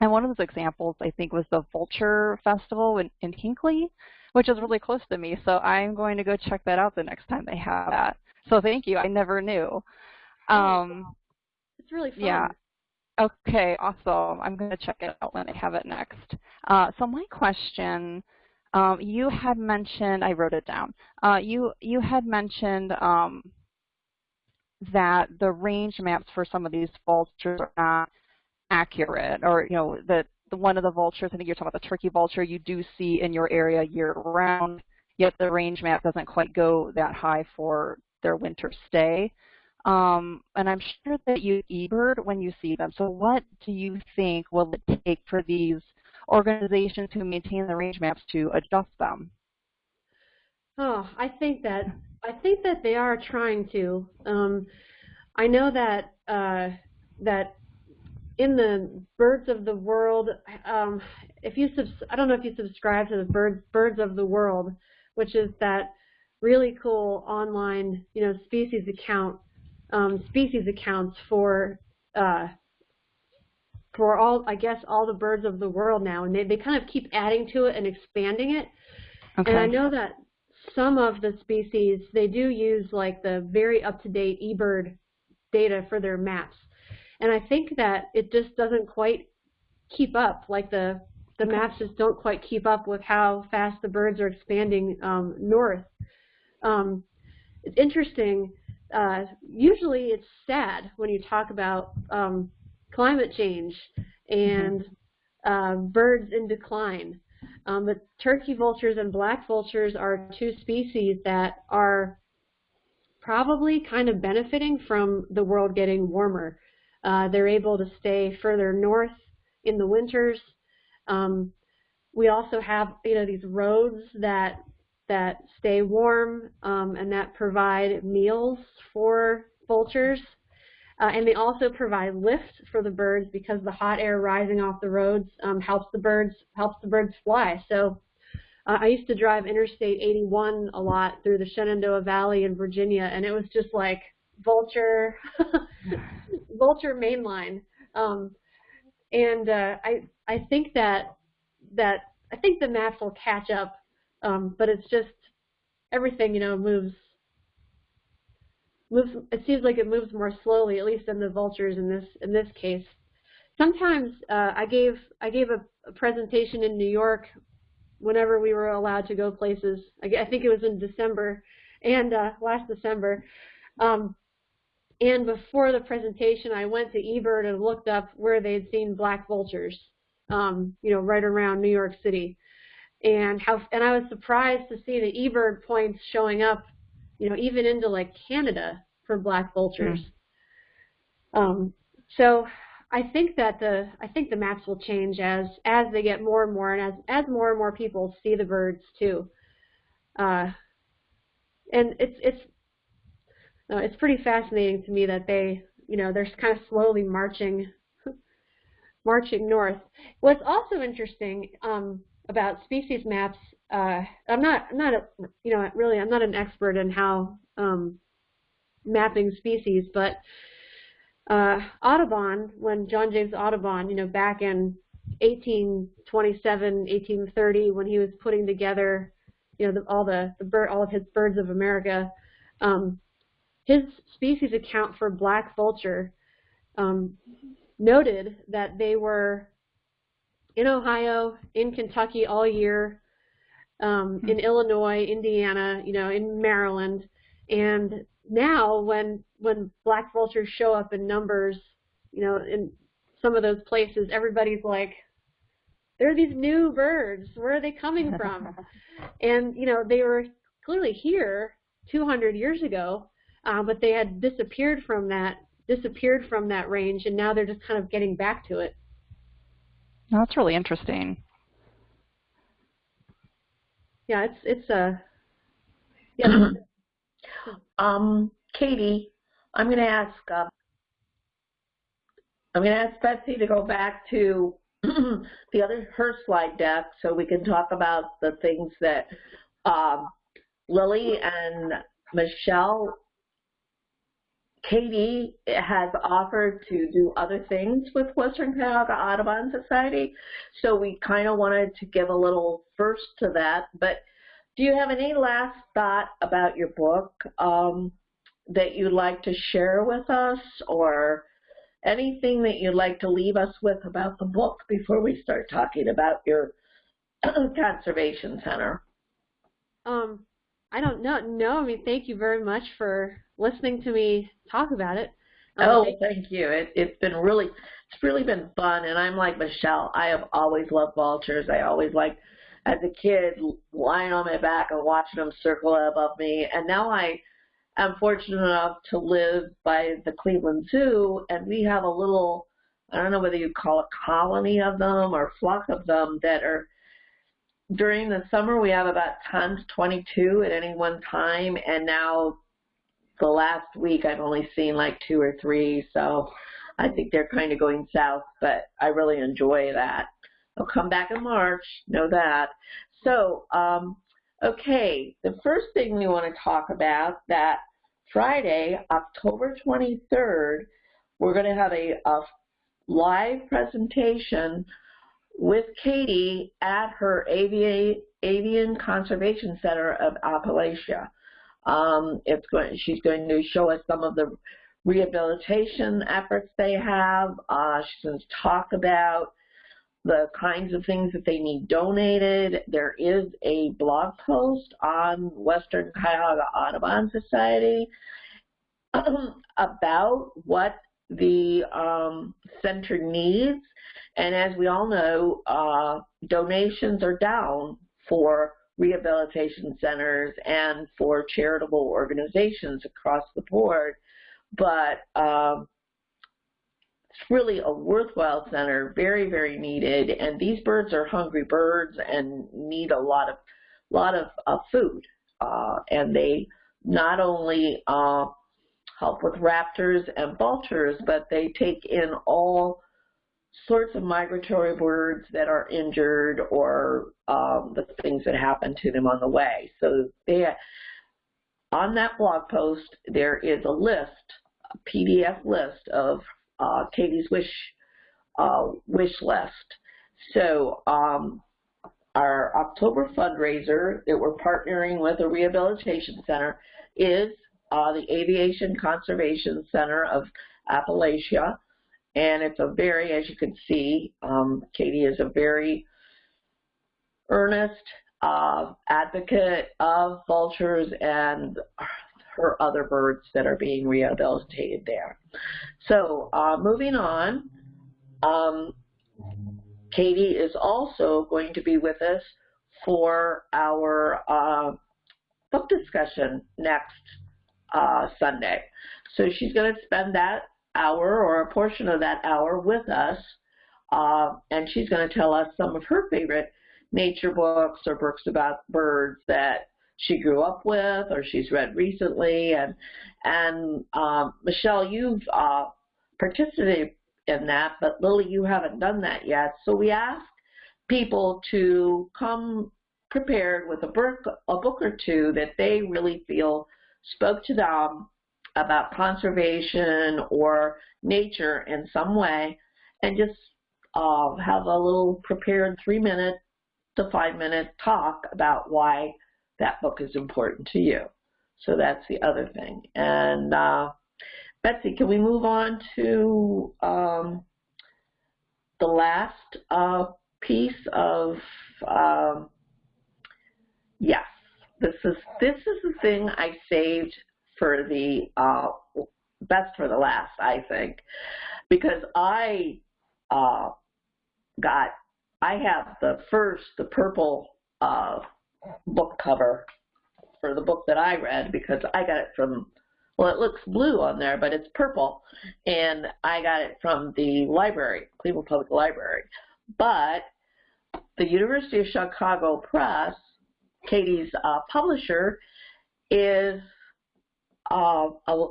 and one of those examples I think was the vulture festival in, in Hinckley which is really close to me so I'm going to go check that out the next time they have that. So thank you I never knew. Um, it's really fun. yeah Okay, awesome. I'm going to check it out when I have it next. Uh, so my question, um, you had mentioned, I wrote it down. Uh, you you had mentioned um, that the range maps for some of these vultures are not accurate, or you know that the one of the vultures, I think you're talking about the turkey vulture, you do see in your area year round, yet the range map doesn't quite go that high for their winter stay. Um, and I'm sure that you eBird when you see them. So what do you think will it take for these organizations who maintain the range maps to adjust them? Oh, I think that I think that they are trying to. Um, I know that uh, that in the Birds of the World, um, if you I don't know if you subscribe to the Birds Birds of the World, which is that really cool online you know species account um, species accounts for uh, for all, I guess, all the birds of the world now, and they, they kind of keep adding to it and expanding it. Okay. And I know that some of the species, they do use like the very up-to-date eBird data for their maps. And I think that it just doesn't quite keep up, like the, the okay. maps just don't quite keep up with how fast the birds are expanding um, north. Um, it's interesting uh, usually it's sad when you talk about um, climate change and uh, birds in decline. Um, but turkey vultures and black vultures are two species that are probably kind of benefiting from the world getting warmer. Uh, they're able to stay further north in the winters. Um, we also have you know these roads that that stay warm um, and that provide meals for vultures. Uh, and they also provide lift for the birds because the hot air rising off the roads um, helps the birds helps the birds fly. So uh, I used to drive Interstate 81 a lot through the Shenandoah Valley in Virginia, and it was just like vulture vulture mainline. Um, and uh, I I think that that I think the maps will catch up um, but it's just everything, you know, moves moves. It seems like it moves more slowly, at least in the vultures in this in this case. Sometimes uh, I gave I gave a, a, presentation in New York whenever we were allowed to go places. I, I think it was in December and uh, last December. Um, and before the presentation, I went to eBird and looked up where they'd seen black vultures, um, you know, right around New York City and how and I was surprised to see the eBird points showing up, you know, even into like Canada for black vultures. Mm. Um, so I think that the I think the maps will change as as they get more and more and as as more and more people see the birds too. Uh, and it's it's uh, it's pretty fascinating to me that they you know they're kind of slowly marching marching north. What's also interesting um, about species maps, uh, I'm not, not, a, you know, really, I'm not an expert in how um, mapping species, but uh, Audubon, when John James Audubon, you know, back in 1827, 1830, when he was putting together, you know, the, all the, the bird, all of his birds of America. Um, his species account for black vulture um, noted that they were in Ohio, in Kentucky all year, um, in Illinois, Indiana, you know, in Maryland, and now when when black vultures show up in numbers, you know, in some of those places, everybody's like, there are these new birds. Where are they coming from? and you know, they were clearly here 200 years ago, uh, but they had disappeared from that disappeared from that range, and now they're just kind of getting back to it. That's really interesting. Yeah, it's it's a yeah. um, Katie, I'm going to ask. Uh, I'm going to ask Betsy to go back to the other her slide deck so we can talk about the things that um, Lily and Michelle Katie has offered to do other things with Western Cuyahoga Audubon Society, so we kind of wanted to give a little first to that. But do you have any last thought about your book um, that you'd like to share with us, or anything that you'd like to leave us with about the book before we start talking about your conservation center? Um, I don't know. No, I mean, thank you very much for listening to me talk about it. Um, oh, thank you. It, it's been really, it's really been fun. And I'm like Michelle. I have always loved vultures. I always like, as a kid, lying on my back and watching them circle above me. And now I am fortunate enough to live by the Cleveland Zoo, and we have a little, I don't know whether you call it colony of them or flock of them that are during the summer we have about 10 to 22 at any one time and now the last week I've only seen like two or three, so I think they're kind of going south, but I really enjoy that. I'll come back in March, know that. So, um, okay, the first thing we want to talk about that Friday, October 23rd, we're going to have a, a live presentation with Katie at her Avian, Avian Conservation Center of Appalachia. Um, it's going, she's going to show us some of the rehabilitation efforts they have. Uh, she's going to talk about the kinds of things that they need donated. There is a blog post on Western Cuyahoga Audubon Society about what the um, center needs. And as we all know, uh, donations are down for rehabilitation centers and for charitable organizations across the board. But um, it's really a worthwhile center, very, very needed. And these birds are hungry birds and need a lot of, lot of uh, food. Uh, and they not only uh, help with raptors and vultures, but they take in all sorts of migratory birds that are injured or um, the things that happen to them on the way. So they, on that blog post, there is a list, a PDF list of uh, Katie's wish uh, wish list. So um, our October fundraiser that we're partnering with a rehabilitation center is uh, the Avian Conservation Center of Appalachia. And it's a very, as you can see, um, Katie is a very earnest uh, advocate of vultures and her other birds that are being rehabilitated there. So uh, moving on, um, Katie is also going to be with us for our uh, book discussion next uh, Sunday. So she's going to spend that hour or a portion of that hour with us, uh, and she's going to tell us some of her favorite nature books or books about birds that she grew up with or she's read recently. And and um, Michelle, you've uh, participated in that, but Lily, you haven't done that yet. So we ask people to come prepared with a book, a book or two that they really feel spoke to them about conservation or nature in some way and just uh, have a little prepared three minute to five minute talk about why that book is important to you. So that's the other thing. And uh, Betsy, can we move on to um, the last uh, piece of um, yes, this is this is the thing I saved for the uh, best for the last, I think, because I uh, got I have the first the purple uh, book cover for the book that I read because I got it from well, it looks blue on there, but it's purple, and I got it from the library, Cleveland Public Library. But the University of Chicago Press, Katie's uh, publisher, is uh, a,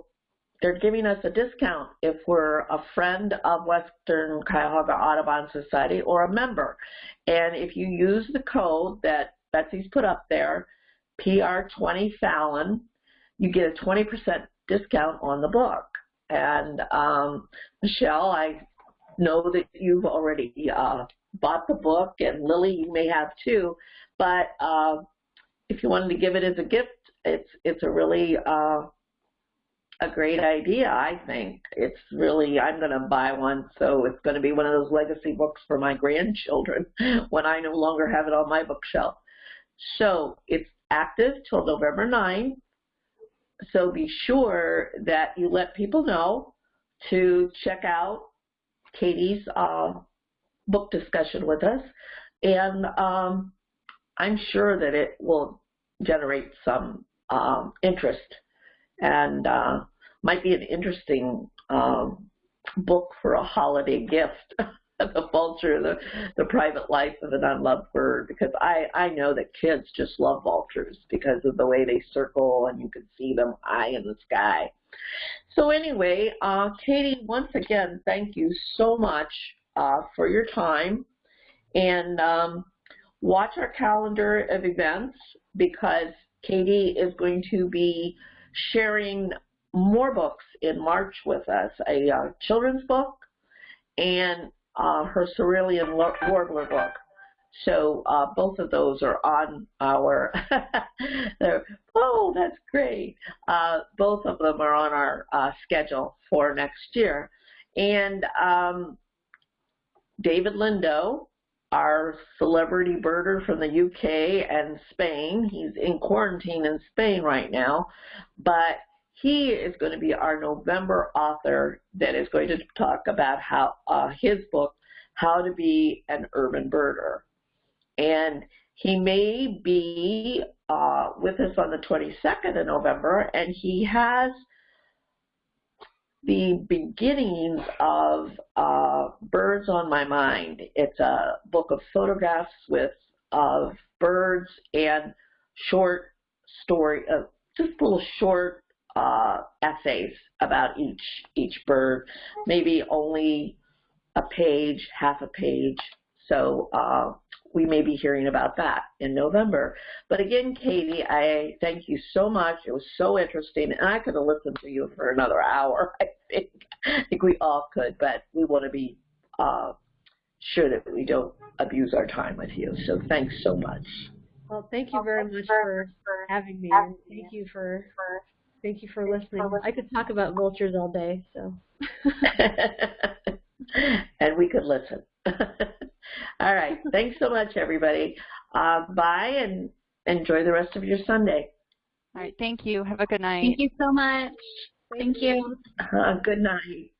they're giving us a discount if we're a friend of Western Cuyahoga Audubon Society or a member. And if you use the code that Betsy's put up there, PR20 Fallon, you get a 20% discount on the book. And um, Michelle, I know that you've already uh, bought the book, and Lily, you may have too. But uh, if you wanted to give it as a gift, it's it's a really uh, a great idea. I think it's really I'm going to buy one, so it's going to be one of those legacy books for my grandchildren when I no longer have it on my bookshelf. So it's active till November 9. So be sure that you let people know to check out Katie's uh, book discussion with us. And um, I'm sure that it will generate some um, interest and uh, might be an interesting um, book for a holiday gift. the vulture, the, the private life of an unloved bird, because I, I know that kids just love vultures because of the way they circle and you can see them high in the sky. So anyway, uh, Katie, once again, thank you so much uh, for your time. And um, watch our calendar of events because Katie is going to be sharing more books in March with us, a uh, children's book and uh, her Cerulean Warbler book. So uh, both of those are on our, oh, that's great. Uh, both of them are on our uh, schedule for next year. And um, David Lindo, our celebrity birder from the UK and Spain, he's in quarantine in Spain right now, but he is going to be our November author that is going to talk about how uh, his book, How to Be an Urban Birder. And he may be uh, with us on the 22nd of November, and he has the beginnings of uh, Birds on My Mind. It's a book of photographs with of birds and short story, uh, just little short uh, essays about each each bird, maybe only a page, half a page. So uh, we may be hearing about that in November. But again, Katie, I thank you so much. It was so interesting, and I could have listened to you for another hour. I think, I think we all could, but we want to be uh, sure that we don't abuse our time with you. So thanks so much. Well, thank you very much for having me, and thank you for Thank you for listening. I could talk about vultures all day, so. and we could listen. all right. Thanks so much, everybody. Uh, bye and enjoy the rest of your Sunday. All right. Thank you. Have a good night. Thank you so much. Thank, thank you. you. Uh, good night.